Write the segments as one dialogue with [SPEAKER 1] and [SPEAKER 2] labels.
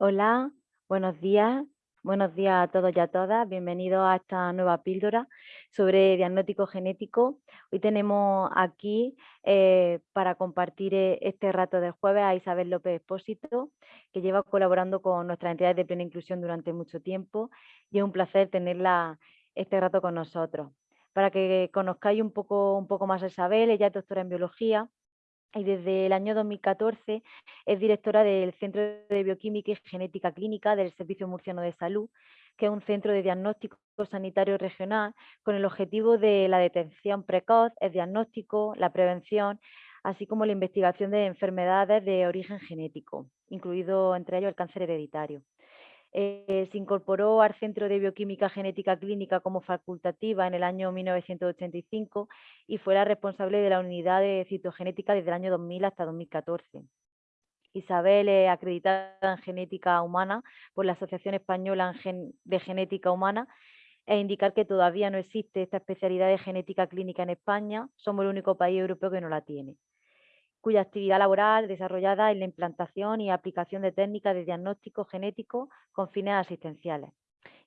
[SPEAKER 1] Hola, buenos días. Buenos días a todos y a todas. Bienvenidos a esta nueva píldora sobre diagnóstico genético. Hoy tenemos aquí eh, para compartir eh, este rato de jueves a Isabel López Espósito, que lleva colaborando con nuestras entidades de plena inclusión durante mucho tiempo y es un placer tenerla este rato con nosotros. Para que conozcáis un poco, un poco más a Isabel, ella es doctora en biología y desde el año 2014 es directora del Centro de Bioquímica y Genética Clínica del Servicio Murciano de Salud, que es un centro de diagnóstico sanitario regional con el objetivo de la detención precoz, el diagnóstico, la prevención, así como la investigación de enfermedades de origen genético, incluido entre ellos el cáncer hereditario. Eh, se incorporó al Centro de Bioquímica Genética Clínica como facultativa en el año 1985 y fue la responsable de la unidad de citogenética desde el año 2000 hasta 2014. Isabel es acreditada en genética humana por la Asociación Española de Genética Humana e indicar que todavía no existe esta especialidad de genética clínica en España, somos el único país europeo que no la tiene cuya actividad laboral desarrollada en la implantación y aplicación de técnicas de diagnóstico genético con fines asistenciales.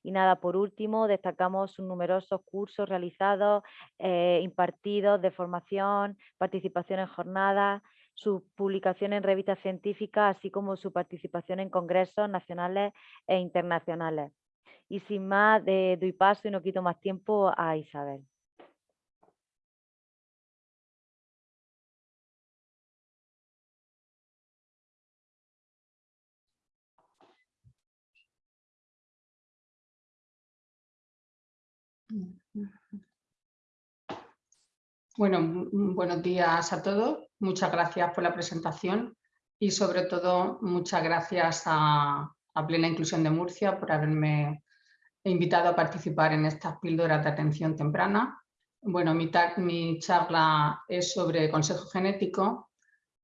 [SPEAKER 1] Y nada, por último, destacamos sus numerosos cursos realizados, eh, impartidos de formación, participación en jornadas, su publicación en revistas científicas, así como su participación en congresos nacionales e internacionales. Y sin más, de, doy paso y no quito más tiempo a Isabel.
[SPEAKER 2] Bueno, buenos días a todos. Muchas gracias por la presentación y sobre todo muchas gracias a, Plena Inclusión de Murcia por haberme invitado a participar en estas píldoras de atención temprana. Bueno, mi, charla es sobre consejo genético.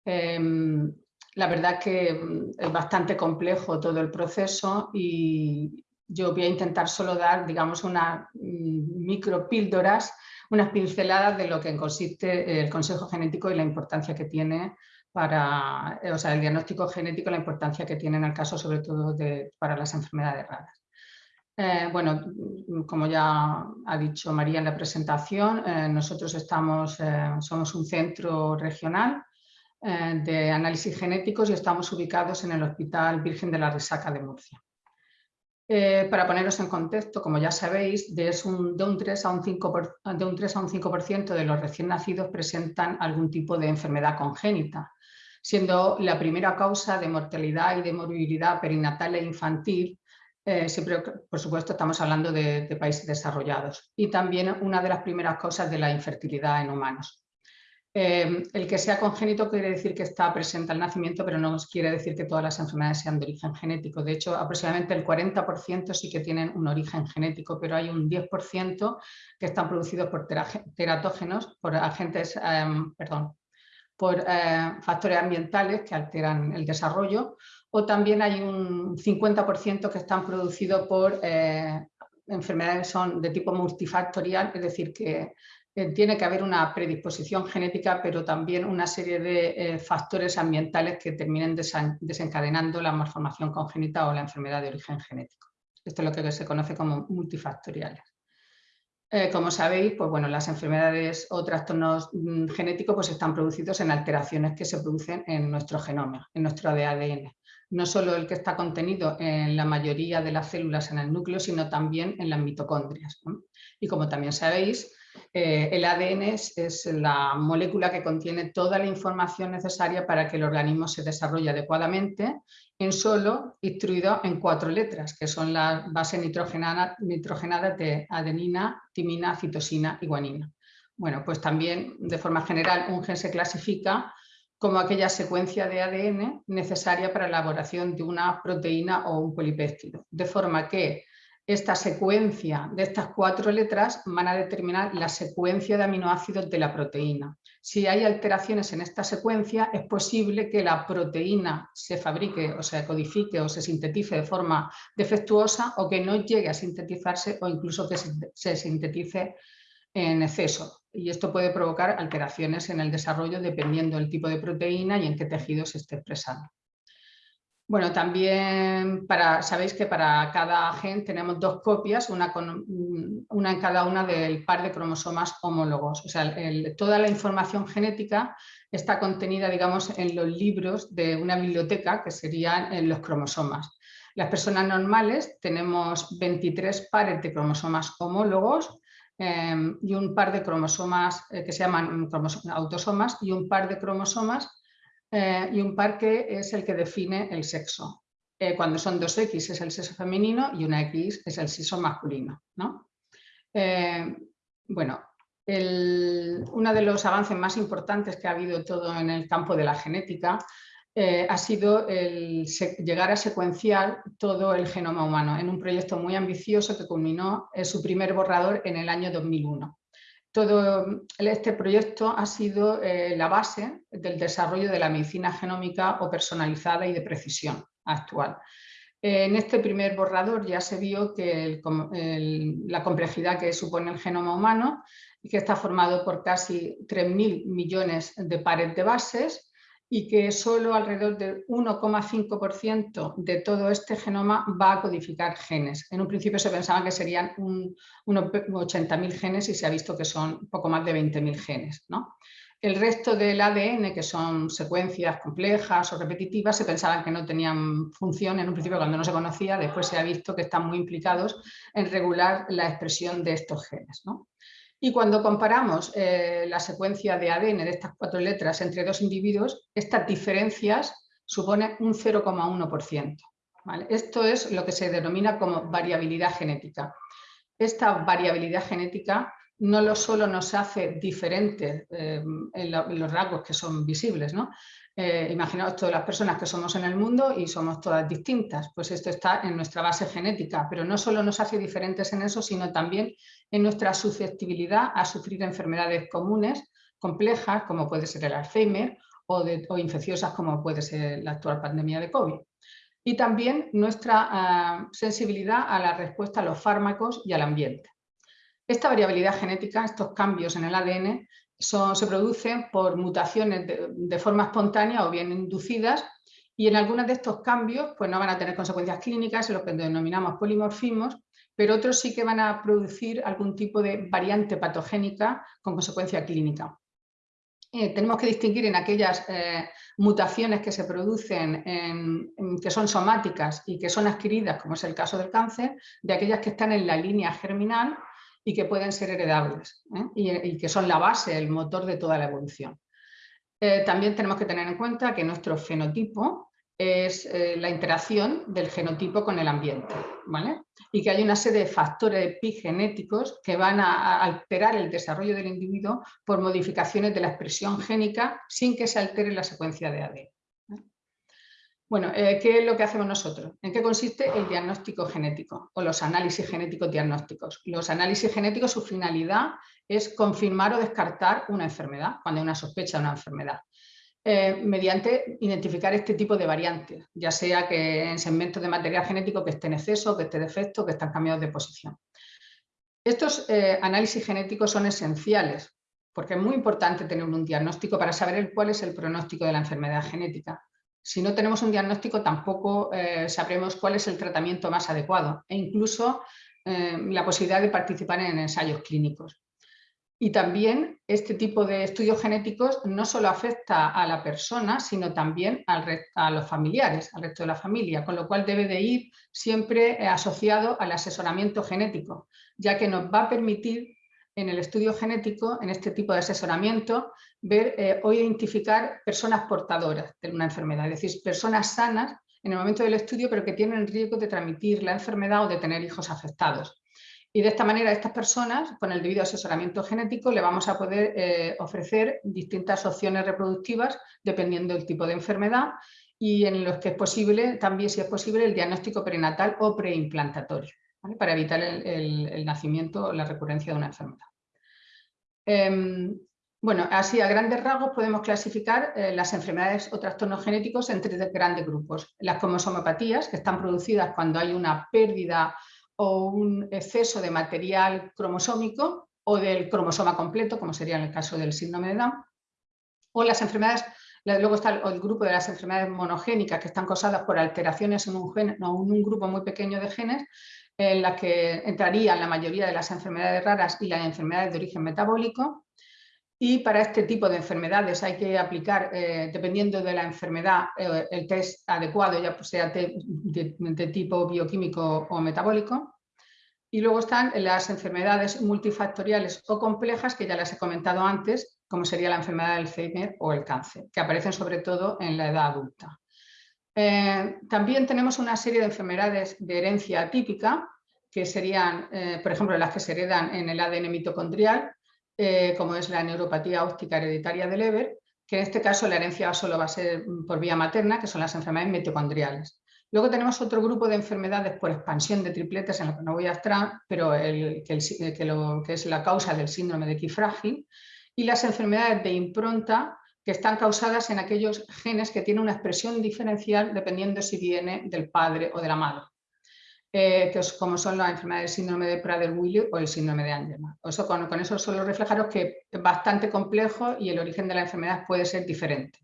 [SPEAKER 2] Em, la verdad es que es bastante complejo todo el proceso y, yo voy a intentar solo dar, digamos, unas mm, micro píldoras, unas pinceladas de lo que consiste el consejo genético y la importancia que tiene para, o sea, el diagnóstico genético, la importancia que tiene en el caso sobre todo de, para las enfermedades raras. Eh, bueno, como ya ha dicho María en la presentación, eh, nosotros estamos, eh, somos un centro regional de análisis genéticos y estamos ubicados en el Hospital Virgen de la Risaca de Murcia. Eh, para poneros en contexto, como ya sabéis, de, un, 3 a un 5%, de un 3 a un 5 de los recién nacidos presentan algún tipo de enfermedad congénita, siendo la primera causa de mortalidad y de morbilidad perinatal e infantil, eh, siempre, por supuesto, estamos hablando de países desarrollados, y también una de las primeras causas de la infertilidad en humanos. Em, el que sea congénito quiere decir que está presente al nacimiento, pero no quiere decir que todas las enfermedades sean de origen genético. De hecho, aproximadamente el 40% sí que tienen un origen genético, pero hay un 10% que están producidos por teratógenos, por agentes, em, perdón, por eh, factores ambientales que alteran el desarrollo, o también hay un 50% que están producidos por eh, enfermedades son de tipo multifactorial, es decir, que tiene que haber una predisposición genética, pero también una serie de eh, factores ambientales que terminen desencadenando la malformación congénita o la enfermedad de origen genético. Esto es lo que se conoce como multifactoriales. Eh, como sabéis, pues bueno, las enfermedades o trastornos mm, genéticos pues están producidos en alteraciones que se producen en nuestro genoma, en nuestro ADN. No solo el que está contenido en la mayoría de las células en el núcleo, sino también en las mitocondrias. Y como también sabéis, eh, el ADN es, la molécula que contiene toda la información necesaria para que el organismo se desarrolle adecuadamente en solo instruido en cuatro letras, que son las bases nitrogenadas de adenina, timina, citosina y guanina. Bueno, pues también de forma general un gen se clasifica como aquella secuencia de ADN necesaria para la elaboración de una proteína o un polipéptido, de forma que esta secuencia de estas cuatro letras van a determinar la secuencia de aminoácidos de la proteína. Si hay alteraciones en esta secuencia, es posible que la proteína se fabrique o se codifique o se sintetice de forma defectuosa o que no llegue a sintetizarse o incluso que se sintetice en exceso. Y esto puede provocar alteraciones en el desarrollo dependiendo del tipo de proteína y en qué tejido se esté expresando. Bueno, también para, sabéis que para cada gen tenemos dos copias, una, con, una en cada una del par de cromosomas homólogos. O sea, toda la información genética está contenida, digamos, en los libros de una biblioteca, que serían en los cromosomas. Las personas normales tenemos 23 pares de cromosomas homólogos em, y un par de cromosomas eh, que se llaman autosomas y un par de cromosomas eh, y un par que es el que define el sexo. Eh, cuando son dos X es el sexo femenino y una X es el sexo masculino. ¿no? Eh, bueno, uno de los avances más importantes que ha habido todo en el campo de la genética ha sido el llegar a secuenciar todo el genoma humano en un proyecto muy ambicioso que culminó su primer borrador en el año 2001 todo este proyecto ha sido eh, la base del desarrollo de la medicina genómica o personalizada y de precisión actual. En este primer borrador ya se vio que la complejidad que supone el genoma humano, que está formado por casi 3.000 millones de pares de bases, y que solo alrededor del 1,5% de todo este genoma va a codificar genes. En un principio se pensaba que serían un, unos 80.000 genes y se ha visto que son poco más de 20.000 genes. ¿no? El resto del ADN, que son secuencias complejas o repetitivas, se pensaban que no tenían función en un principio cuando no se conocía, después se ha visto que están muy implicados en regular la expresión de estos genes. ¿no? Y cuando comparamos eh, la secuencia de ADN de estas cuatro letras entre dos individuos, estas diferencias suponen un 0,1%. Esto es lo que se denomina como variabilidad genética. Esta variabilidad genética no solo nos hace diferentes eh, en, los rasgos que son visibles, ¿no? Eh, imaginaos todas las personas que somos en el mundo y somos todas distintas, pues esto está en nuestra base genética, pero no solo nos hace diferentes en eso, sino también en nuestra susceptibilidad a sufrir enfermedades comunes, complejas, como puede ser el Alzheimer, o, o infecciosas como puede ser la actual pandemia de COVID. Y también nuestra ah, sensibilidad a la respuesta a los fármacos y al ambiente. Esta variabilidad genética, estos cambios en el ADN, se producen por mutaciones de, forma espontánea o bien inducidas y en algunos de estos cambios pues no van a tener consecuencias clínicas, en lo que denominamos polimorfismos, pero otros sí que van a producir algún tipo de variante patogénica con consecuencia clínica. Eh, tenemos que distinguir en aquellas eh, mutaciones que se producen, que son somáticas y que son adquiridas, como es el caso del cáncer, de aquellas que están en la línea germinal y que pueden ser heredables ¿eh? y, que son la base, el motor de toda la evolución. Eh, también tenemos que tener en cuenta que nuestro fenotipo es eh, la interacción del genotipo con el ambiente ¿vale? y que hay una serie de factores epigenéticos que van a alterar el desarrollo del individuo por modificaciones de la expresión génica sin que se altere la secuencia de ADN. Bueno, eh, ¿qué es lo que hacemos nosotros? ¿En qué consiste el diagnóstico genético o los análisis genéticos diagnósticos? Los análisis genéticos, su finalidad es confirmar o descartar una enfermedad, cuando hay una sospecha de una enfermedad, eh, mediante identificar este tipo de variantes, ya sea que en segmentos de material genético que esté en exceso, que esté defecto, que están cambiados de posición. Estos eh, análisis genéticos son esenciales porque es muy importante tener un diagnóstico para saber cuál es el pronóstico de la enfermedad genética si no tenemos un diagnóstico tampoco eh, sabremos cuál es el tratamiento más adecuado e incluso eh, la posibilidad de participar en ensayos clínicos. Y también este tipo de estudios genéticos no solo afecta a la persona, sino también a los familiares, al resto de la familia, con lo cual debe de ir siempre eh, asociado al asesoramiento genético, ya que nos va a permitir en el estudio genético, en este tipo de asesoramiento, ver eh, o identificar personas portadoras de una enfermedad, es decir, personas sanas en el momento del estudio, pero que tienen riesgo de transmitir la enfermedad o de tener hijos afectados. Y de esta manera a estas personas, con el debido asesoramiento genético, le vamos a poder eh, ofrecer distintas opciones reproductivas dependiendo del tipo de enfermedad y en los que es posible, también si es posible, el diagnóstico prenatal o preimplantatorio para evitar el, nacimiento o la recurrencia de una enfermedad. Em, bueno, así a grandes rasgos podemos clasificar eh, las enfermedades o trastornos genéticos en tres grandes grupos. Las cromosomopatías, que están producidas cuando hay una pérdida o un exceso de material cromosómico o del cromosoma completo, como sería en el caso del síndrome de Down, o las enfermedades Luego está el, grupo de las enfermedades monogénicas que están causadas por alteraciones en un, gen, en un grupo muy pequeño de genes en la que entrarían la mayoría de las enfermedades raras y las enfermedades de origen metabólico. Y para este tipo de enfermedades hay que aplicar, eh, dependiendo de la enfermedad, eh, el test adecuado, ya sea de, tipo bioquímico o metabólico. Y luego están las enfermedades multifactoriales o complejas, que ya las he comentado antes, como sería la enfermedad del Alzheimer o el cáncer, que aparecen sobre todo en la edad adulta. Eh, también tenemos una serie de enfermedades de herencia atípica, que serían, eh, por ejemplo, las que se heredan en el ADN mitocondrial, eh, como es la neuropatía óptica hereditaria de Leber, que en este caso la herencia solo va a ser por vía materna, que son las enfermedades mitocondriales. Luego tenemos otro grupo de enfermedades por expansión de tripletes, en lo que no voy a entrar, pero que, es la causa del síndrome de Key y las enfermedades de impronta, que están causadas en aquellos genes que tienen una expresión diferencial dependiendo si viene del padre o de la madre, eh, que es, como son las enfermedades del síndrome de Prader-Willi o el síndrome de Angelman. Eso, con, eso solo reflejaros que es bastante complejo y el origen de la enfermedad puede ser diferente.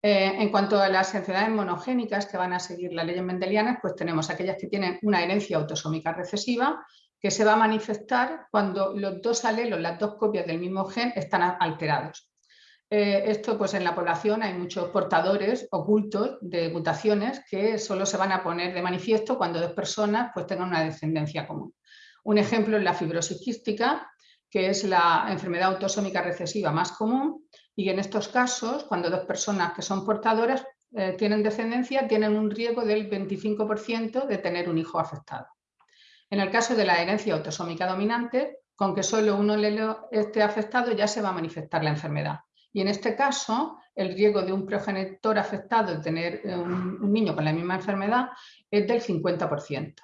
[SPEAKER 2] Eh, en cuanto a las enfermedades monogénicas que van a seguir las leyes mendelianas, pues tenemos aquellas que tienen una herencia autosómica recesiva que se va a manifestar cuando los dos alelos, las dos copias del mismo gen están alterados. Eh, esto pues en la población hay muchos portadores ocultos de mutaciones que solo se van a poner de manifiesto cuando dos personas pues tengan una descendencia común. Un ejemplo es la fibrosis quística, que es la enfermedad autosómica recesiva más común y en estos casos, cuando dos personas que son portadoras eh, tienen descendencia, tienen un riesgo del 25% de tener un hijo afectado. En el caso de la herencia autosómica dominante, con que solo uno esté afectado ya se va a manifestar la enfermedad. Y en este caso, el riesgo de un progenitor afectado de tener eh, un, niño con la misma enfermedad es del 50%.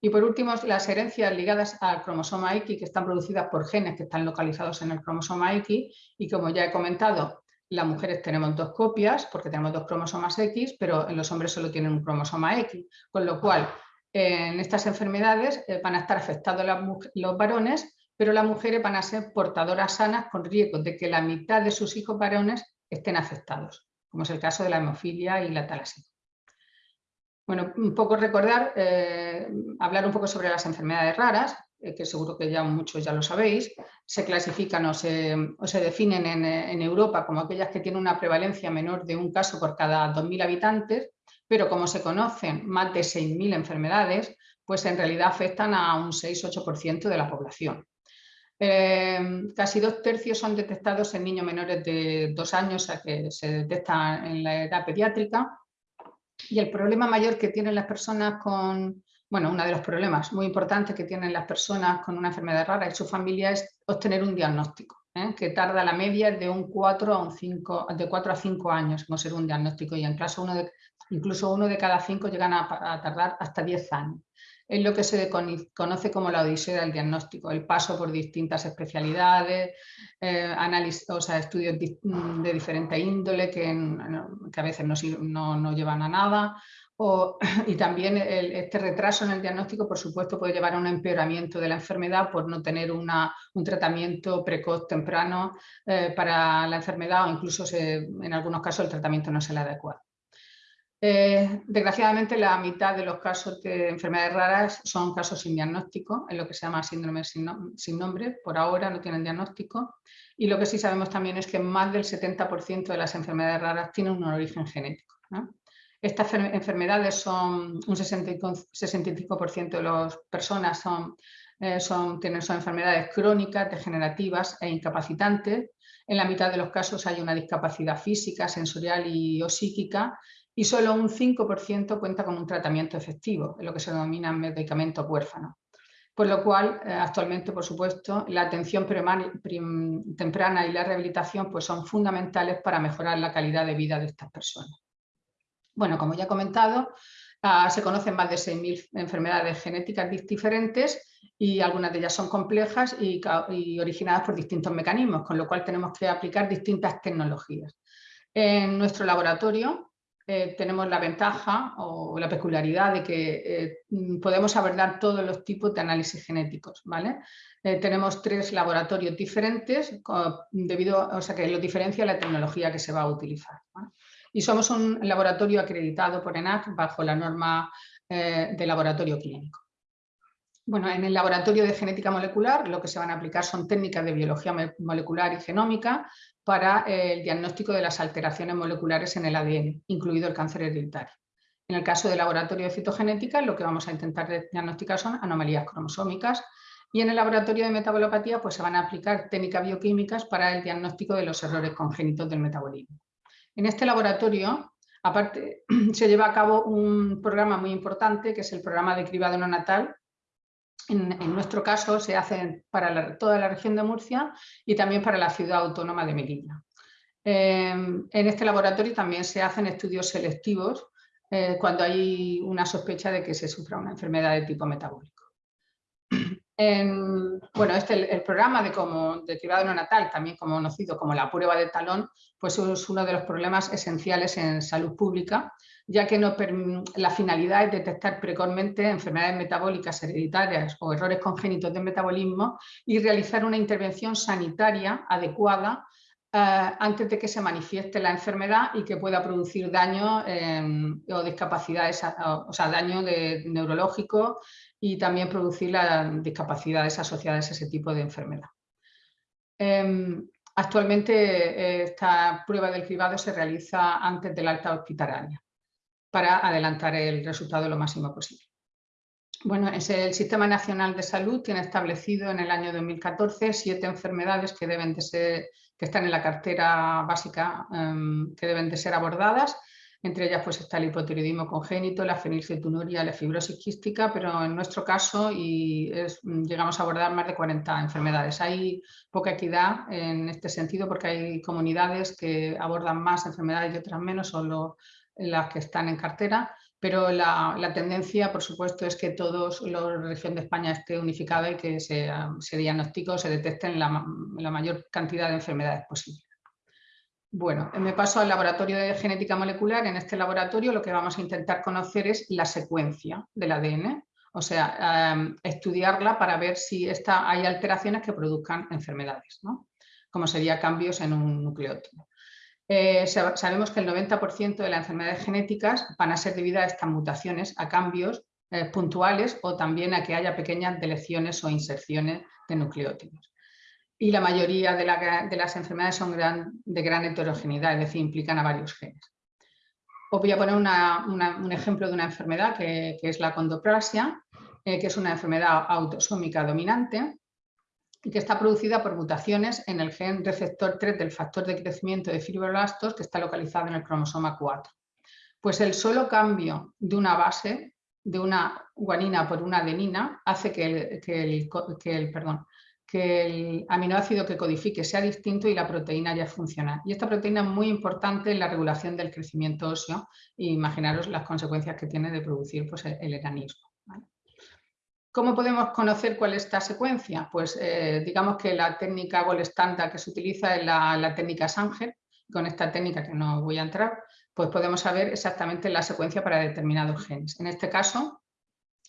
[SPEAKER 2] Y por último, las herencias ligadas al cromosoma X que están producidas por genes que están localizados en el cromosoma X y como ya he comentado, las mujeres tenemos dos copias porque tenemos dos cromosomas X, pero en los hombres solo tienen un cromosoma X, con lo cual en estas enfermedades eh, van a estar afectados los varones pero las mujeres van a ser portadoras sanas con riesgo de que la mitad de sus hijos varones estén afectados, como es el caso de la hemofilia y la talasemia. Bueno, un poco recordar, eh, hablar un poco sobre las enfermedades raras, eh, que seguro que ya muchos ya lo sabéis, se clasifican o se, definen en, en, Europa como aquellas que tienen una prevalencia menor de un caso por cada 2.000 habitantes, pero como se conocen más de 6.000 enfermedades, pues en realidad afectan a un 6-8% de la población. Em, casi dos tercios son detectados en niños menores de dos años, a que se detectan en la edad pediátrica. Y el problema mayor que tienen las personas con, bueno, uno de los problemas muy importantes que tienen las personas con una enfermedad rara y su familia es obtener un diagnóstico, ¿eh? que tarda la media de un 4 a un 5, de 4 a 5 años en ser un diagnóstico y en caso uno de, incluso uno de cada cinco llegan a, a tardar hasta 10 años es lo que se conoce como la odisea del diagnóstico, el paso por distintas especialidades, eh, análisis, o sea, estudios de diferente índole que, a veces no, llevan a nada, y también este retraso en el diagnóstico, por supuesto, puede llevar a un empeoramiento de la enfermedad por no tener un tratamiento precoz temprano eh, para la enfermedad o incluso en algunos casos el tratamiento no es el adecuado. Eh, desgraciadamente la mitad de los casos de enfermedades raras son casos sin diagnóstico, en lo que se llama síndrome sin, nombre, por ahora no tienen diagnóstico. Y lo que sí sabemos también es que más del 70% de las enfermedades raras tienen un origen genético. Estas enfermedades son un 65% de las personas son, eh, son, tienen, son enfermedades crónicas, degenerativas e incapacitantes. En la mitad de los casos hay una discapacidad física, sensorial y o psíquica y solo un 5% cuenta con un tratamiento efectivo, en lo que se denomina medicamento huérfano. Por lo cual, eh, actualmente, por supuesto, la atención temprana y la rehabilitación pues, son fundamentales para mejorar la calidad de vida de estas personas. Bueno, como ya he comentado, ah, se conocen más de 6.000 enfermedades genéticas diferentes y algunas de ellas son complejas y, y originadas por distintos mecanismos, con lo cual tenemos que aplicar distintas tecnologías. En nuestro laboratorio eh, tenemos la ventaja o la peculiaridad de que eh, podemos abordar todos los tipos de análisis genéticos. ¿vale? Eh, tenemos tres laboratorios diferentes, debido, o sea que lo diferencia la tecnología que se va a utilizar. Y somos un laboratorio acreditado por ENAC bajo la norma de laboratorio clínico. Bueno, en el laboratorio de genética molecular lo que se van a aplicar son técnicas de biología molecular y genómica para el diagnóstico de las alteraciones moleculares en el ADN, incluido el cáncer hereditario. En el caso del laboratorio de citogenética, lo que vamos a intentar diagnosticar son anomalías cromosómicas y en el laboratorio de metabolopatía pues, se van a aplicar técnicas bioquímicas para el diagnóstico de los errores congénitos del metabolismo. En este laboratorio, aparte, se lleva a cabo un programa muy importante que es el programa de cribado neonatal en, nuestro caso se hacen para toda la región de Murcia y también para la ciudad autónoma de Melilla. Em, en este laboratorio también se hacen estudios selectivos eh, cuando hay una sospecha de que se sufra una enfermedad de tipo metabólico. bueno, este, el, programa de, como, de cribado neonatal, también conocido como la prueba de talón, pues es uno de los problemas esenciales en salud pública, ya que la finalidad es detectar precozmente enfermedades metabólicas hereditarias o errores congénitos de metabolismo y realizar una intervención sanitaria adecuada eh, antes de que se manifieste la enfermedad y que pueda producir daño em, o discapacidades, o sea, daño neurológico y también producir las discapacidades asociadas a ese tipo de enfermedad. Em, actualmente eh, esta prueba del cribado se realiza antes del alta hospitalaria para adelantar el resultado lo máximo posible. Bueno, el Sistema Nacional de Salud tiene establecido en el año 2014 siete enfermedades que, deben de ser, que están en la cartera básica em, que deben de ser abordadas entre ellas pues, está el hipotiroidismo congénito, la fenilcetonuria, la fibrosis quística, pero en nuestro caso y llegamos a abordar más de 40 enfermedades. Hay poca equidad en este sentido porque hay comunidades que abordan más enfermedades y otras menos, solo las que están en cartera, pero la, tendencia, por supuesto, es que toda la región de España esté unificada y que se, se diagnostique o se detecten la mayor cantidad de enfermedades posibles. Bueno, me paso al laboratorio de genética molecular. En este laboratorio lo que vamos a intentar conocer es la secuencia del ADN, o sea, em, estudiarla para ver si hay alteraciones que produzcan enfermedades, como sería cambios en un nucleótido. Eh, sabemos que el 90% de las enfermedades genéticas van a ser debidas a estas mutaciones, a cambios eh, puntuales o también a que haya pequeñas deleciones o inserciones de nucleótidos y la mayoría de, las enfermedades son de gran heterogeneidad, es decir, implican a varios genes. Os voy a poner un ejemplo de una enfermedad que, es la condoplasia, eh, que es una enfermedad autosómica dominante que está producida por mutaciones en el gen receptor 3 del factor de crecimiento de fibroblastos que está localizado en el cromosoma 4. Pues el solo cambio de una base, de una guanina por una adenina, hace que el perdón, que el aminoácido que codifique sea distinto y la proteína ya funciona. Y esta proteína es muy importante en la regulación del crecimiento óseo e imaginaros las consecuencias que tiene de producir pues, el eranismo. ¿Cómo podemos conocer cuál es esta secuencia? Pues eh, digamos que la técnica gold standard que se utiliza es la, técnica Sanger. Con esta técnica que no voy a entrar, pues podemos saber exactamente la secuencia para determinados genes. En este caso,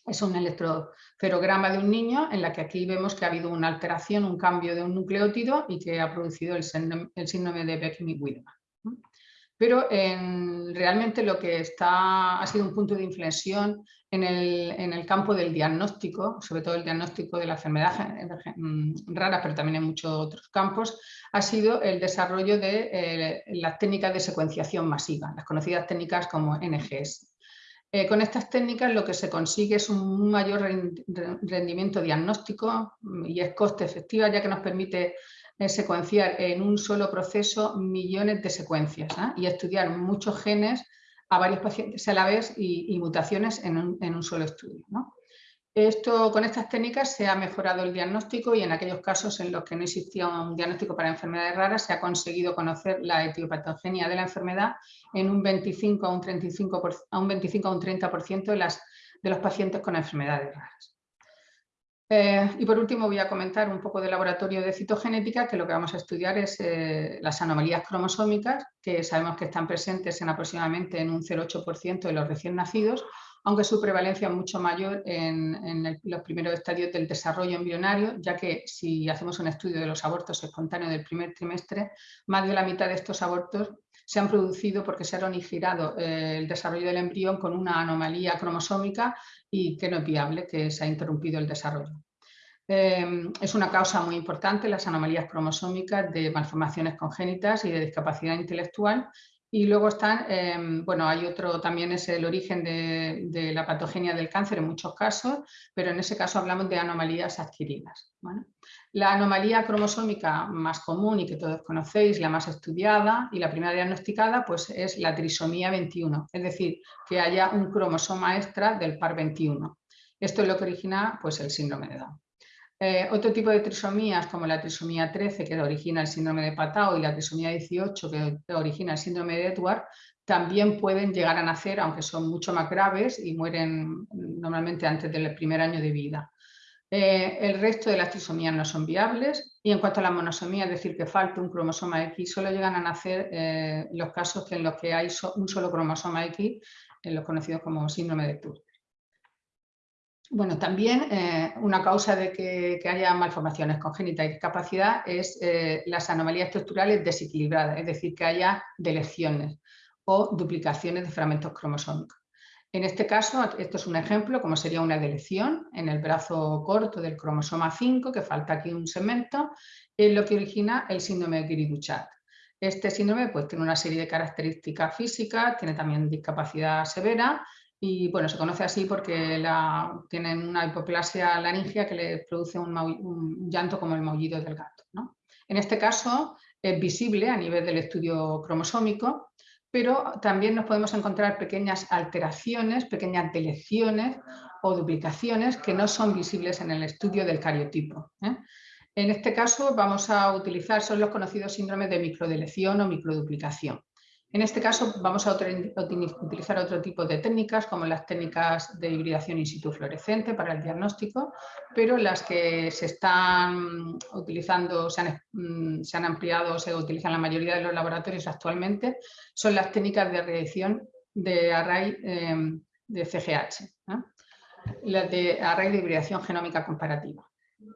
[SPEAKER 2] es un electroferograma de un niño en la que aquí vemos que ha habido una alteración, un cambio de un nucleótido y que ha producido el, síndrome de Beckman-Widman. Pero realmente lo que ha sido un punto de inflexión en el, campo del diagnóstico, sobre todo el diagnóstico de la enfermedad mm, rara, pero también en muchos otros campos, ha sido el desarrollo de eh, las técnicas de secuenciación masiva, las conocidas técnicas como NGS. Eh, con estas técnicas lo que se consigue es un mayor rendimiento diagnóstico mm, y es coste efectiva ya que nos permite eh, secuenciar en un solo proceso millones de secuencias ¿ah? y estudiar muchos genes a varios pacientes a la vez y, mutaciones en un, solo estudio. Esto, con estas técnicas se ha mejorado el diagnóstico y en aquellos casos en los que no existía un diagnóstico para enfermedades raras se ha conseguido conocer la etiopatogenia de la enfermedad en un 25 a un, 35 a un, 25 a un 30% de, las, de los pacientes con enfermedades raras. Eh, y por último voy a comentar un poco del laboratorio de citogenética, que lo que vamos a estudiar es eh, las anomalías cromosómicas, que sabemos que están presentes en aproximadamente en un 0,8% de los recién nacidos, aunque su prevalencia es mucho mayor en, los primeros estadios del desarrollo embrionario, ya que si hacemos un estudio de los abortos espontáneos del primer trimestre, más de la mitad de estos abortos se han producido porque se ha originado eh, el desarrollo del embrión con una anomalía cromosómica y que no es viable, que se ha interrumpido el desarrollo. Em, es una causa muy importante las anomalías cromosómicas de malformaciones congénitas y de discapacidad intelectual y luego están, em, bueno, hay otro, también es el origen de, la patogenia del cáncer en muchos casos, pero en ese caso hablamos de anomalías adquiridas. La anomalía cromosómica más común y que todos conocéis, la más estudiada y la primera diagnosticada, pues es la trisomía 21, es decir, que haya un cromosoma extra del par 21. Esto es lo que origina pues, el síndrome de Down. Eh, otro tipo de trisomías, como la trisomía 13, que origina el síndrome de Patao, y la trisomía 18, que origina el síndrome de Edward, también pueden llegar a nacer, aunque son mucho más graves y mueren normalmente antes del primer año de vida. Eh, el resto de las trisomías no son viables y en cuanto a la monosomía, es decir, que falta un cromosoma X, solo llegan a nacer eh, los casos en los que hay un solo cromosoma X, en los conocidos como síndrome de Turner. Bueno, también eh, una causa de que, haya malformaciones congénitas y discapacidad es eh, las anomalías estructurales desequilibradas, es decir, que haya deleciones o duplicaciones de fragmentos cromosómicos. En este caso, esto es un ejemplo, como sería una delección en el brazo corto del cromosoma 5, que falta aquí un segmento, es lo que origina el síndrome de Guiri-Duchat. Este síndrome pues, tiene una serie de características físicas, tiene también discapacidad severa y bueno, se conoce así porque tienen una hipoplasia laringia que le produce un, llanto como el maullido del gato. En este caso es visible a nivel del estudio cromosómico, pero también nos podemos encontrar pequeñas alteraciones, pequeñas deleciones o duplicaciones que no son visibles en el estudio del cariotipo. ¿eh? En este caso vamos a utilizar, son los conocidos síndromes de microdelección o microduplicación. En este caso vamos a utilizar otro tipo de técnicas como las técnicas de hibridación in situ fluorescente para el diagnóstico, pero las que se están utilizando, se han, mm, se han ampliado, se utilizan la mayoría de los laboratorios actualmente, son las técnicas de reacción de array em, de CGH, las de array de hibridación genómica comparativa.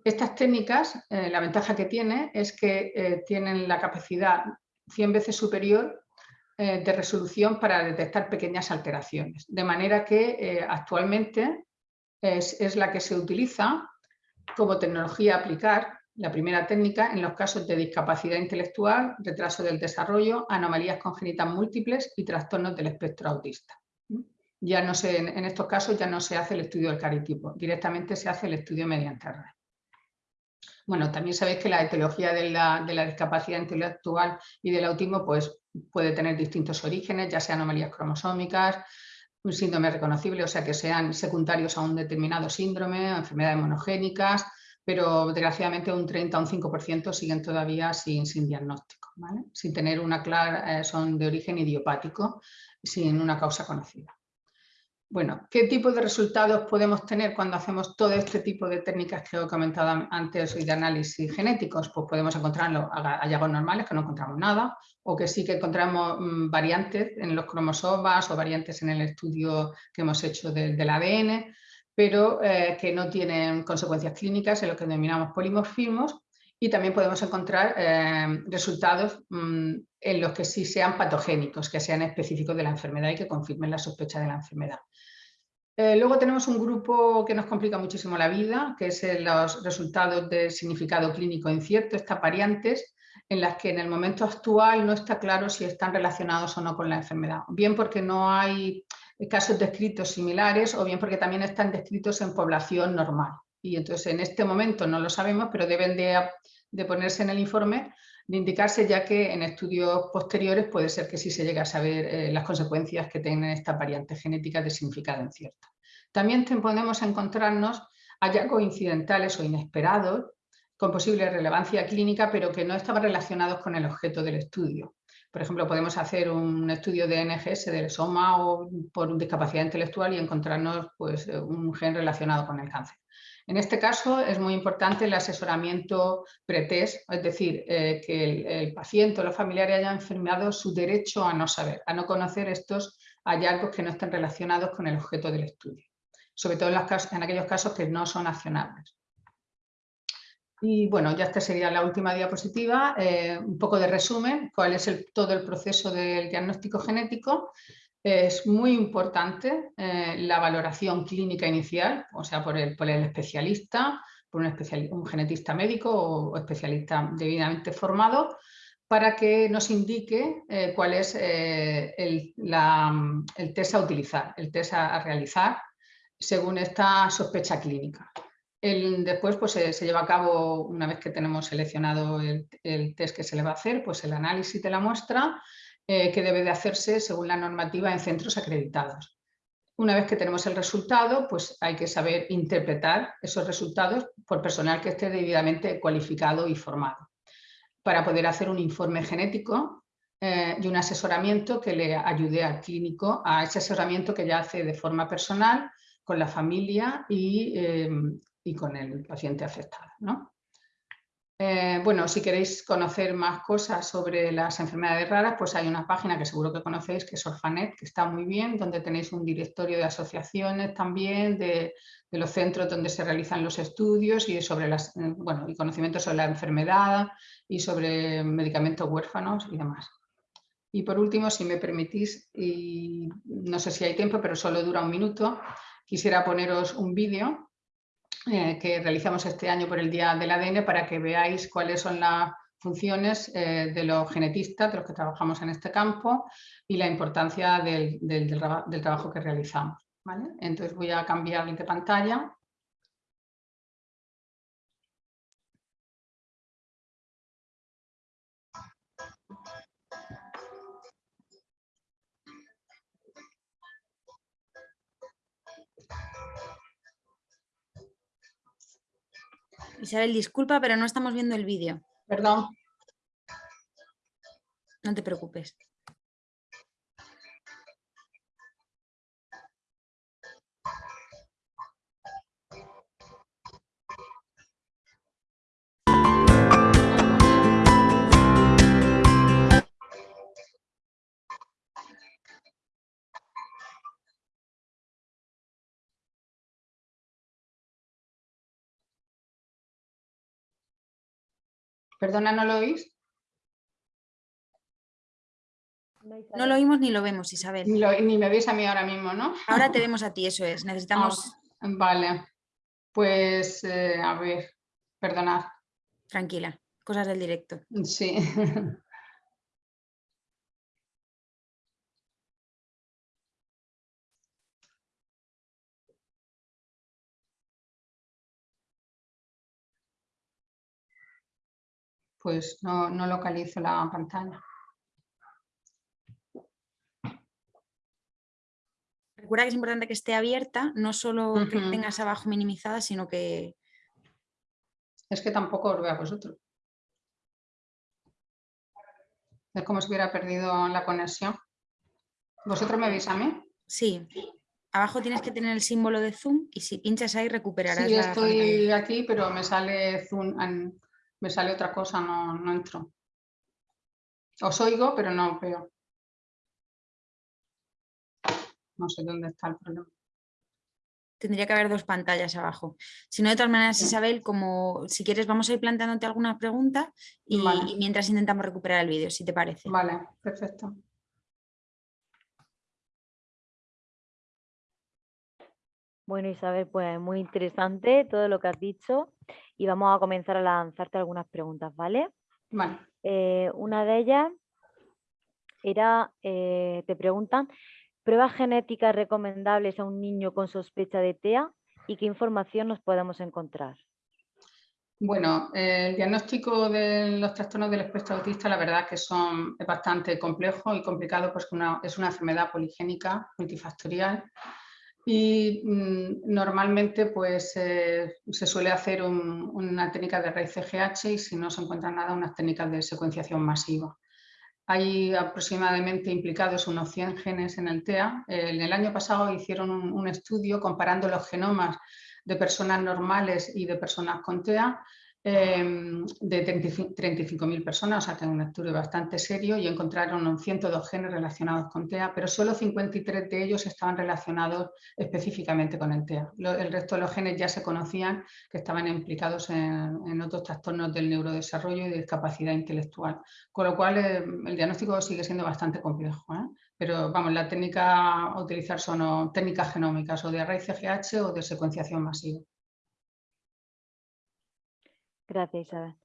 [SPEAKER 2] Estas técnicas, eh, la ventaja que tiene es que eh, tienen la capacidad 100 veces superior eh, de resolución para detectar pequeñas alteraciones. De manera que eh, actualmente es, la que se utiliza como tecnología a aplicar, la primera técnica, en los casos de discapacidad intelectual, retraso del desarrollo, anomalías congénitas múltiples y trastornos del espectro autista. Ya no se, en estos casos ya no se hace el estudio del caritipo, directamente se hace el estudio mediante red. Bueno, también sabéis que la etiología de la, de la, discapacidad intelectual y del autismo pues, puede tener distintos orígenes, ya sean anomalías cromosómicas, un síndrome reconocible, o sea que sean secundarios a un determinado síndrome, enfermedades monogénicas, pero desgraciadamente un 30 o un 5% siguen todavía sin, sin diagnóstico, sin tener una clara, eh, son de origen idiopático, sin una causa conocida. Bueno, ¿qué tipo de resultados podemos tener cuando hacemos todo este tipo de técnicas que he comentado antes y de análisis genéticos? Pues podemos encontrarlo hallazgos normales, que no encontramos nada, o que sí que encontramos mm, variantes en los cromosomas o variantes en el estudio que hemos hecho del, ADN, pero eh, que no tienen consecuencias clínicas en lo que denominamos polimorfismos y también podemos encontrar eh, resultados mm, en los que sí sean patogénicos, que sean específicos de la enfermedad y que confirmen la sospecha de la enfermedad. Eh, luego tenemos un grupo que nos complica muchísimo la vida, que es los resultados de significado clínico incierto, estas variantes en las que en el momento actual no está claro si están relacionados o no con la enfermedad. Bien porque no hay casos descritos similares o bien porque también están descritos en población normal. Y entonces en este momento no lo sabemos, pero deben de, ponerse en el informe de indicarse ya que en estudios posteriores puede ser que sí se llegue a saber eh, las consecuencias que tienen estas variantes genéticas de significado incierto. También podemos encontrarnos hallazgos incidentales o inesperados con posible relevancia clínica, pero que no estaban relacionados con el objeto del estudio. Por ejemplo, podemos hacer un estudio de NGS del soma o por discapacidad intelectual y encontrarnos pues, un gen relacionado con el cáncer. En este caso es muy importante el asesoramiento pretest, es decir, eh, que el, paciente o los familiares hayan enfermado su derecho a no saber, a no conocer estos hallazgos que no estén relacionados con el objeto del estudio, sobre todo en, en aquellos casos que no son accionables. Y bueno, ya esta sería la última diapositiva, eh, un poco de resumen, cuál es el, todo el proceso del diagnóstico genético. Es muy importante eh, la valoración clínica inicial, o sea, por el, especialista, por un, genetista médico o especialista debidamente formado, para que nos indique eh, cuál es eh, el, test a utilizar, el test a, realizar según esta sospecha clínica. El, después pues, se, se, lleva a cabo, una vez que tenemos seleccionado el, el, test que se le va a hacer, pues el análisis de la muestra eh, que debe de hacerse según la normativa en centros acreditados. Una vez que tenemos el resultado, pues hay que saber interpretar esos resultados por personal que esté debidamente cualificado y formado, para poder hacer un informe genético eh, y un asesoramiento que le ayude al clínico a ese asesoramiento que ya hace de forma personal con la familia y, eh, y con el paciente afectado. ¿no? Eh, bueno, si queréis conocer más cosas sobre las enfermedades raras, pues hay una página que seguro que conocéis, que es Orfanet, que está muy bien, donde tenéis un directorio de asociaciones también, de, los centros donde se realizan los estudios y sobre las, eh, bueno, y conocimientos sobre la enfermedad y sobre medicamentos huérfanos y demás. Y por último, si me permitís, y no sé si hay tiempo, pero solo dura un minuto, quisiera poneros un vídeo eh, que realizamos este año por el Día del ADN para que veáis cuáles son las funciones eh, de los genetistas, de los que trabajamos en este campo y la importancia del, del, trabajo que realizamos. ¿vale? Entonces voy a cambiar de pantalla.
[SPEAKER 3] Isabel, disculpa, pero no estamos viendo el vídeo.
[SPEAKER 2] Perdón.
[SPEAKER 3] No te preocupes.
[SPEAKER 2] Perdona, ¿no lo oís?
[SPEAKER 3] No lo oímos ni lo vemos, Isabel.
[SPEAKER 2] Ni, lo, ni, me veis a mí ahora mismo, ¿no?
[SPEAKER 3] Ahora te vemos a ti, eso es. Necesitamos...
[SPEAKER 2] Ah, vale. Pues, eh, a ver, perdonad.
[SPEAKER 3] Tranquila, cosas del directo.
[SPEAKER 2] Sí. pues no, no localizo la pantalla.
[SPEAKER 3] Recuerda que es importante que esté abierta, no solo uh -huh. que tengas abajo minimizada, sino que...
[SPEAKER 2] Es que tampoco os veo a vosotros. Es como si hubiera perdido la conexión. ¿Vosotros me veis a mí?
[SPEAKER 3] Sí. Abajo tienes que tener el símbolo de zoom y si pinchas ahí recuperarás
[SPEAKER 2] sí, estoy pantalla. aquí, pero me sale zoom me sale otra cosa, no, no entro. Os oigo, pero no veo. No sé dónde está el problema.
[SPEAKER 3] Tendría que haber dos pantallas abajo. Si no, de todas maneras, Isabel, como si quieres, vamos a ir planteándote alguna pregunta y, vale. y mientras intentamos recuperar el vídeo, si te parece.
[SPEAKER 2] Vale, perfecto.
[SPEAKER 1] Bueno, Isabel, pues muy interesante todo lo que has dicho y vamos a comenzar a lanzarte algunas preguntas, ¿vale?
[SPEAKER 2] Vale.
[SPEAKER 1] Eh, una de ellas era, eh, te preguntan, ¿pruebas genéticas recomendables a un niño con sospecha de TEA y qué información nos podemos encontrar?
[SPEAKER 2] Bueno, eh, el diagnóstico de los trastornos del espectro autista la verdad que son, es bastante complejo y complicado porque una, es una enfermedad poligénica multifactorial y mmm, normalmente pues eh, se suele hacer un, una técnica de raíz CGH y si no se encuentra nada unas técnicas de secuenciación masiva. hay aproximadamente implicados unos 100 genes en el TEA. En el año pasado hicieron un estudio comparando los genomas de personas normales y de personas con TEA Em, de 35.000 personas, o sea que un estudio bastante serio y encontraron 102 genes relacionados con TEA, pero solo 53 de ellos estaban relacionados específicamente con el TEA. el resto de los genes ya se conocían que estaban implicados en, otros trastornos del neurodesarrollo y de discapacidad intelectual, con lo cual em, el diagnóstico sigue siendo bastante complejo. ¿eh? Pero vamos, la técnica a utilizar son técnicas genómicas o de array CGH o de secuenciación masiva.
[SPEAKER 1] Gracias, Isabel.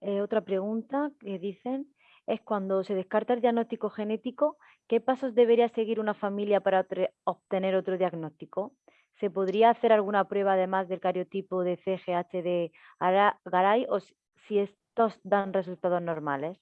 [SPEAKER 1] Eh, otra pregunta que dicen es cuando se descarta el diagnóstico genético, ¿qué pasos debería seguir una familia para obtener otro diagnóstico? ¿Se podría hacer alguna prueba además del cariotipo de CGH de Garay o si estos dan resultados normales?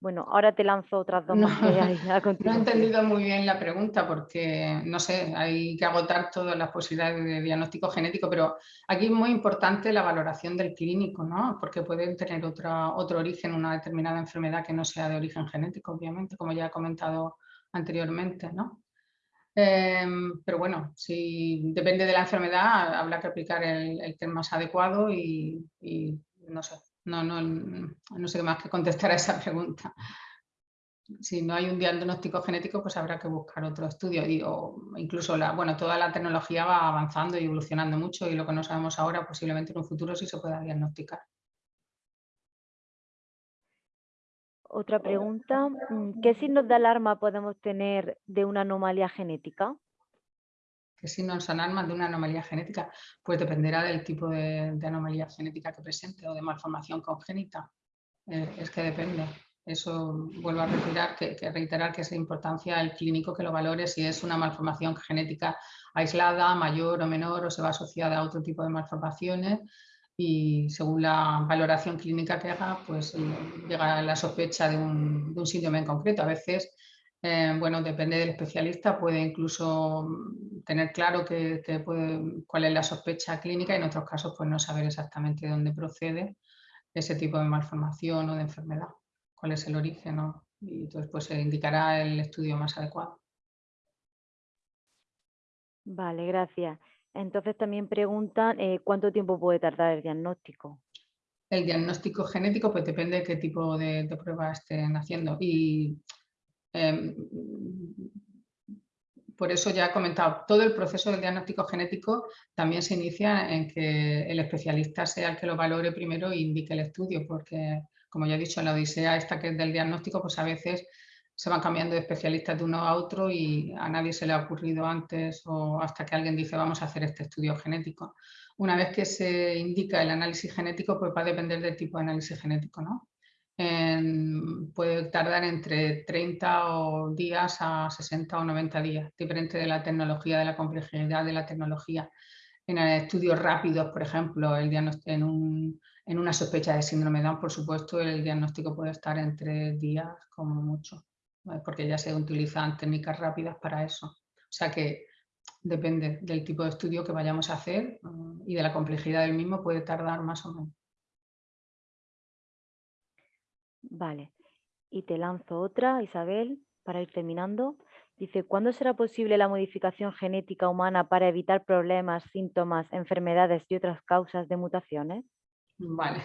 [SPEAKER 1] Bueno, ahora te lanzo otras dos
[SPEAKER 2] no, No he entendido muy bien la pregunta porque, no sé, hay que agotar todas las posibilidades de diagnóstico genético, pero aquí es muy importante la valoración del clínico, ¿no? Porque pueden tener otra, otro origen, una determinada enfermedad que no sea de origen genético, obviamente, como ya he comentado anteriormente, ¿no? Em, pero bueno, si depende de la enfermedad, habrá que aplicar el, el más adecuado y no sé, no, no, no sé más que contestar a esa pregunta. Si no hay un diagnóstico genético, pues habrá que buscar otro estudio. Y, incluso bueno, toda la tecnología va avanzando y evolucionando mucho y lo que no sabemos ahora posiblemente en un futuro sí se pueda diagnosticar.
[SPEAKER 1] Otra pregunta, mm, ¿qué signos de alarma podemos tener de una anomalía genética?
[SPEAKER 2] Que si no son armas de una anomalía genética, pues dependerá del tipo de, anomalía genética que presente o de malformación congénita. Eh, es que depende. Eso vuelvo a reiterar que, que, reiterar que es de importancia el clínico que lo valore si es una malformación genética aislada, mayor o menor, o se va asociada a otro tipo de malformaciones y según la valoración clínica que haga, pues eh, llega la sospecha de un, de un síndrome en concreto. A veces eh, bueno, depende del especialista, puede incluso mm, tener claro que, cuál es la sospecha clínica y en otros casos pues no saber exactamente de dónde procede ese tipo de malformación o de enfermedad, cuál es el origen y entonces pues se indicará el estudio más adecuado.
[SPEAKER 1] Vale, gracias. Entonces también preguntan eh, cuánto tiempo puede tardar el diagnóstico.
[SPEAKER 2] El diagnóstico genético pues depende de qué tipo de, de prueba estén haciendo y Em, por eso ya he comentado, todo el proceso del diagnóstico genético también se inicia en que el especialista sea el que lo valore primero e indique el estudio, porque como ya he dicho en la odisea esta que es del diagnóstico, pues a veces se van cambiando de especialistas de uno a otro y a nadie se le ha ocurrido antes o hasta que alguien dice vamos a hacer este estudio genético. Una vez que se indica el análisis genético, pues va a depender del tipo de análisis genético, ¿no? Puede tardar entre 30 o días a 60 o 90 días, diferente de la tecnología, de la complejidad de la tecnología. En estudios rápidos, por ejemplo, el en, un, en una sospecha de síndrome Down, por supuesto, el diagnóstico puede estar entre días como mucho, porque ya se utilizan técnicas rápidas para eso. O sea que depende del tipo de estudio que vayamos a hacer mm, y de la complejidad del mismo, puede tardar más o menos.
[SPEAKER 1] Vale. Y te lanzo otra, Isabel, para ir terminando. Dice, ¿cuándo será posible la modificación genética humana para evitar problemas, síntomas, enfermedades y otras causas de mutaciones?
[SPEAKER 2] Vale,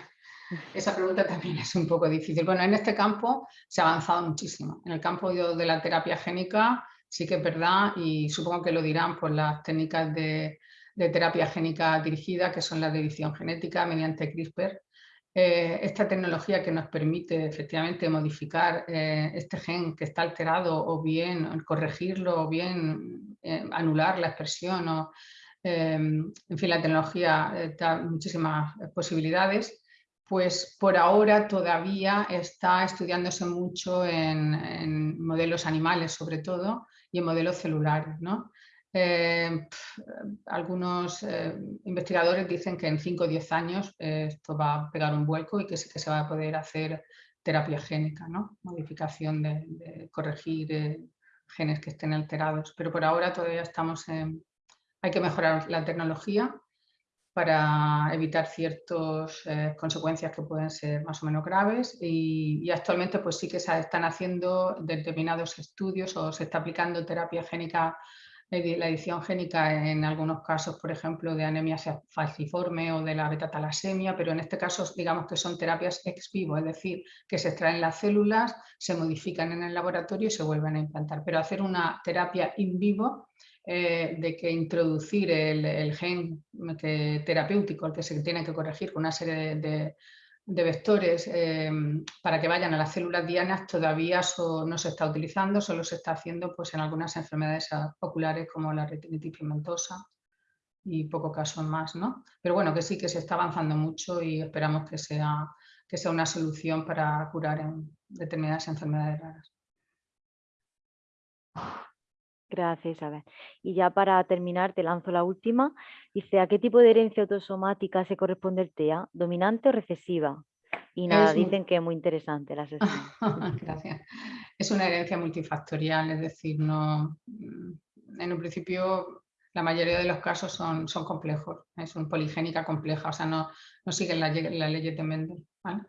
[SPEAKER 2] esa pregunta también es un poco difícil. Bueno, en este campo se ha avanzado muchísimo. En el campo de la terapia génica sí que es verdad y supongo que lo dirán por las técnicas de, de terapia génica dirigida, que son la edición genética mediante CRISPR, eh, esta tecnología que nos permite efectivamente modificar eh, este gen que está alterado o bien corregirlo o bien eh, anular la expresión o, en fin, la tecnología da muchísimas posibilidades, pues por ahora todavía está estudiándose mucho en, en modelos animales sobre todo y en modelos celulares. ¿no? Eh, algunos eh, investigadores dicen que en 5 o 10 años eh, esto va a pegar un vuelco y que sí que se va a poder hacer terapia génica, ¿no? modificación de, corregir genes que estén alterados. Pero por ahora todavía estamos en... Hay que mejorar la tecnología para evitar ciertas consecuencias que pueden ser más o menos graves y, actualmente pues sí que se están haciendo determinados estudios o se está aplicando terapia génica, la edición génica en algunos casos, por ejemplo, de anemia falciforme o de la beta-talasemia, pero en este caso digamos que son terapias ex vivo, es decir, que se extraen las células, se modifican en el laboratorio y se vuelven a implantar. Pero hacer una terapia in vivo eh, de que introducir el, gen terapéutico, el que se tiene que corregir con una serie de, vectores eh, para que vayan a las células dianas todavía no se está utilizando, solo se está haciendo pues, en algunas enfermedades oculares como la retinitis pigmentosa y poco caso más. ¿no? Pero bueno, que sí que se está avanzando mucho y esperamos que sea, que sea una solución para curar en determinadas enfermedades raras.
[SPEAKER 1] Gracias, Isabel. Y ya para terminar, te lanzo la última. Dice, ¿a qué tipo de herencia autosomática se corresponde el TEA? ¿Dominante o recesiva? Y nada, dicen que es muy interesante la sesión.
[SPEAKER 2] Gracias. Es una herencia multifactorial, es decir, no, mm, en un principio la mayoría de los casos son, son complejos, es una poligénica compleja, o sea, no, no siguen la, la ley de Mendel. ¿vale?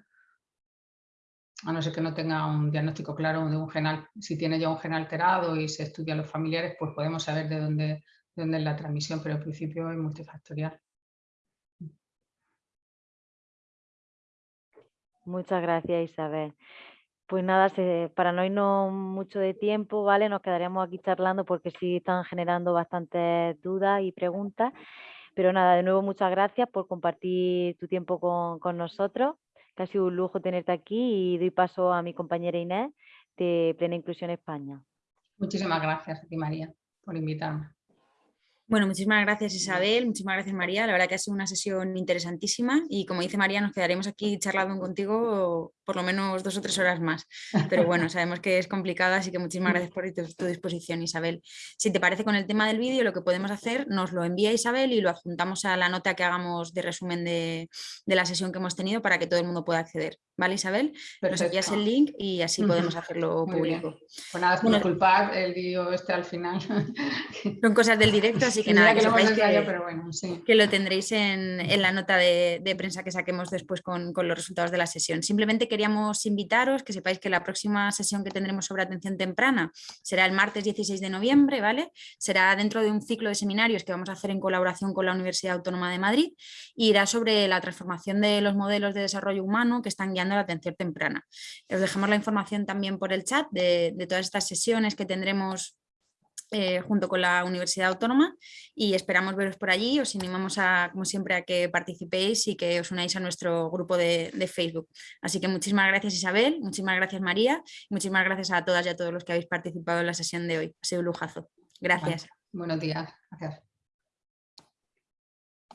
[SPEAKER 2] A no ser que no tenga un diagnóstico claro de un gen, si tiene ya un gen alterado y se estudia a los familiares, pues podemos saber de dónde, dónde es la transmisión, pero al principio es multifactorial.
[SPEAKER 1] Muchas gracias Isabel. Pues nada, para no irnos mucho de tiempo, ¿vale? Nos quedaremos aquí charlando porque sí están generando bastantes dudas y preguntas. Pero nada, de nuevo muchas gracias por compartir tu tiempo con, con nosotros que ha un lujo tenerte aquí y doy paso a mi compañera Inés de Plena Inclusión España.
[SPEAKER 2] Muchísimas gracias a ti, María, por invitarme.
[SPEAKER 3] Bueno, muchísimas gracias Isabel, muchísimas gracias María, la verdad que ha sido una sesión interesantísima y como dice María nos quedaremos aquí charlando contigo por lo menos dos o tres horas más, pero bueno, sabemos que es complicado así que muchísimas gracias por tu, disposición Isabel. Si te parece con el tema del vídeo lo que podemos hacer, nos lo envía Isabel y lo adjuntamos a la nota que hagamos de resumen de, la sesión que hemos tenido para que todo el mundo pueda acceder, ¿vale Isabel? Nos envías el link y así podemos hacerlo público.
[SPEAKER 2] Pues nada, bueno, disculpad el vídeo este al final.
[SPEAKER 3] Son cosas del directo así que nada, que, lo tendréis en, la nota de, prensa que saquemos después con, los resultados de la sesión. Simplemente queríamos invitaros que sepáis que la próxima sesión que tendremos sobre atención temprana será el martes 16 de noviembre, ¿vale? Será dentro de un ciclo de seminarios que vamos a hacer en colaboración con la Universidad Autónoma de Madrid y irá sobre la transformación de los modelos de desarrollo humano que están la atención temprana. Os dejamos la información también por el chat de, de todas estas sesiones que tendremos eh, junto con la Universidad Autónoma y esperamos veros por allí. Os animamos a, como siempre a que participéis y que os unáis a nuestro grupo de, Facebook. Así que muchísimas gracias Isabel, muchísimas gracias María y muchísimas gracias a todas y a todos los que habéis participado en la sesión de hoy. Ha sido un lujazo. Gracias.
[SPEAKER 2] buenos días. Gracias.